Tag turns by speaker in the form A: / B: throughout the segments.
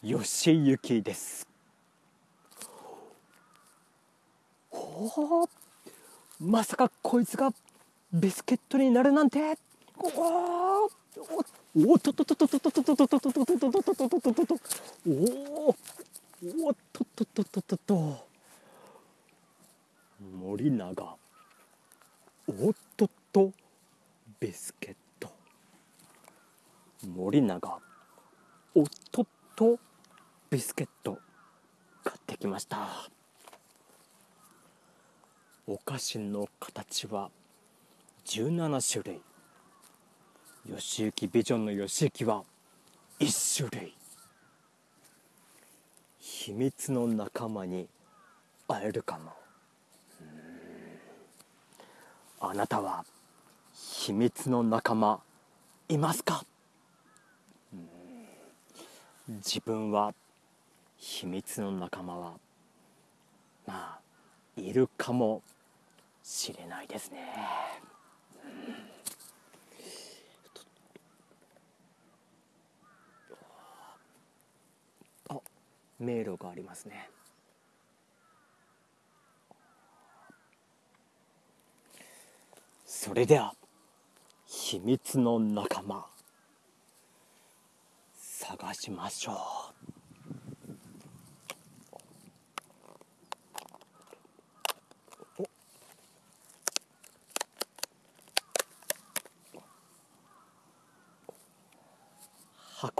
A: 吉行です。おまさかこいつがビスケットになるなんて。おおおっとっとっとっとっとっとっとっとっとっとっとっとっとっとっとっとっと。っとっとおおおっとっとっとっとっとっと。森永。おっとっと。ビスケット。森永。おっとっと。ビスケット買ってきました。お菓子の形は17種類。吉行ビジョンの吉行は1種類。秘密の仲間に会えるかもあなたは秘密の仲間いますか？自分は秘密の仲間はまあいるかもしれないですね。あ迷路がありますね。それでは秘密の仲間探しましょう。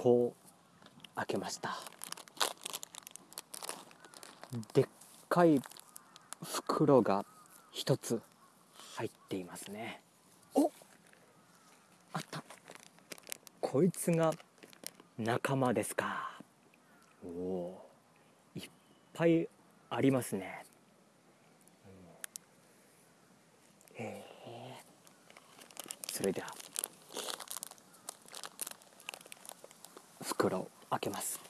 A: 箱を開けました。でっかい袋が一つ入っていますね。おあった。こいつが仲間ですか。おおいっぱいありますね。へえそれでは。袋を開けます。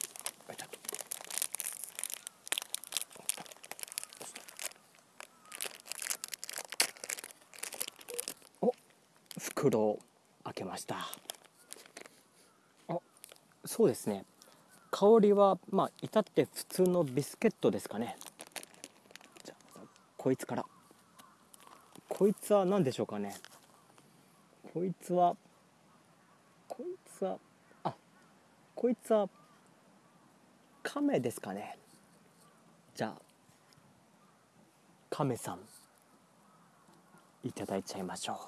A: お袋を開けました。あそうですね。香りはまあ至って普通のビスケットですかね。じゃこいつから。こいつは何でしょうかね。こいつはこいつはこいつは亀ですかね。じゃあ亀さんいただいちゃいましょ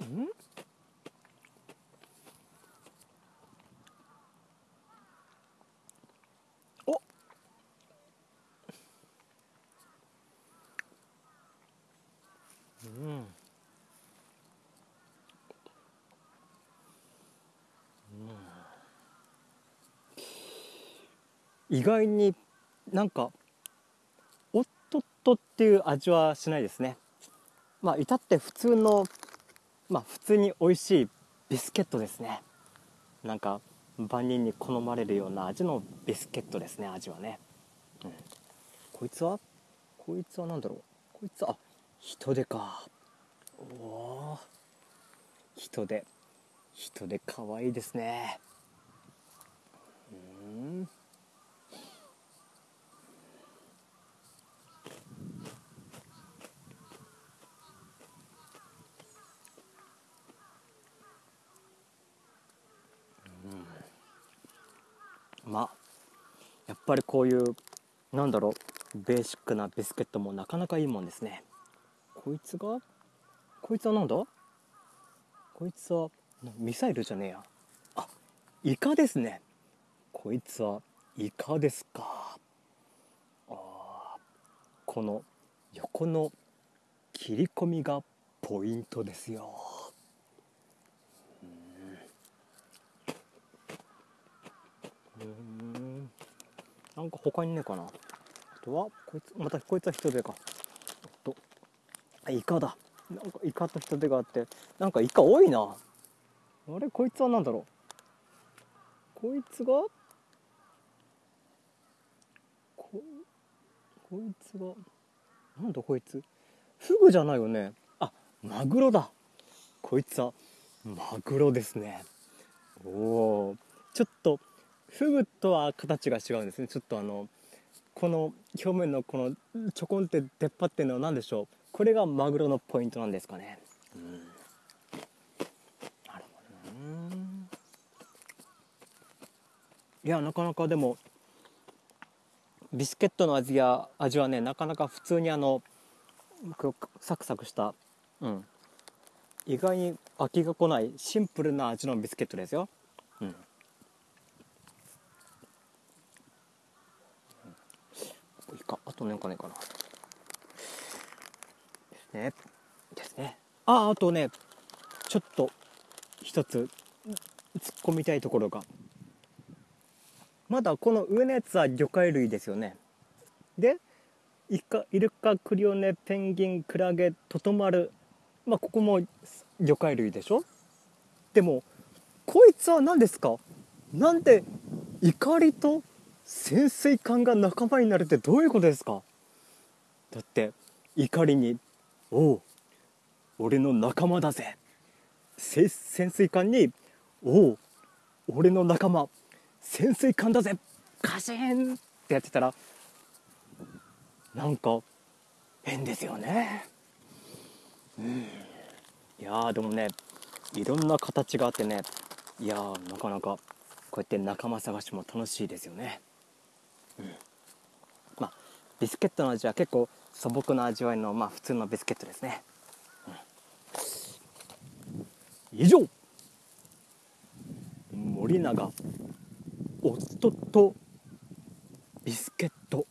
A: う。ん？意外になんかおっとっとっていう味はしないですね。まあ至って普通のまあ普通に美味しいビスケットですね。なんか万人に好まれるような味のビスケットですね味はね、うん、こいつは？こいつは何だろう？こいつはあ人手か。おお人手。人手かわいいですねうんまあやっぱりこういうなんだろうベーシックなビスケットもなかなかいいもんですね。こいつがこいつはなんだ？こいつはミサイルじゃねえや。あイカですね。こいつはイカですか。あこの横の切り込みがポイントですよ。うん。なんか他にねえかな。あとはこいつまたこいつは人手か。おっと。あイカだ。なんかイカと人手があってなんかイカ多いな。あれこいつは何だろう。こいつがここいつがなんだこいつ。フグじゃないよね。あマグロだ。こいつはマグロですね。おおちょっとフグとは形が違うんですね。ちょっとあのこの表面のこのちょこんって出っ張ってるのは何でしょう？これがマグロのポイントなんですかね、うん、なるほどいやなかなかでもビスケットの味や味はねなかなか普通にあのサクサクしたうん。意外に飽きが来ないシンプルな味のビスケットですようんいか。あとなんかねかな。ですね。ですね。ああとねちょっと一つ突っ込みたいところが。まだこの上のやつは魚介類ですよね。でイカイルカクリオネペンギンクラゲトトマル。まあここも魚介類でしょ？でもこいつは何ですか？なんで怒りと潜水艦が仲間になるってどういうことですか？だって怒りに「おう俺の仲間だぜ」潜水艦に「おう俺の仲間潜水艦だぜカシン!」ってやってたらなんか変ですよね。うん。いやでもねいろんな形があってねいやなかなかこうやって仲間探しも楽しいですよね。うん。まあビスケットの味は結構素朴な味わいのまあ普通のビスケットですね、うん、以上。森永夫とビスケット。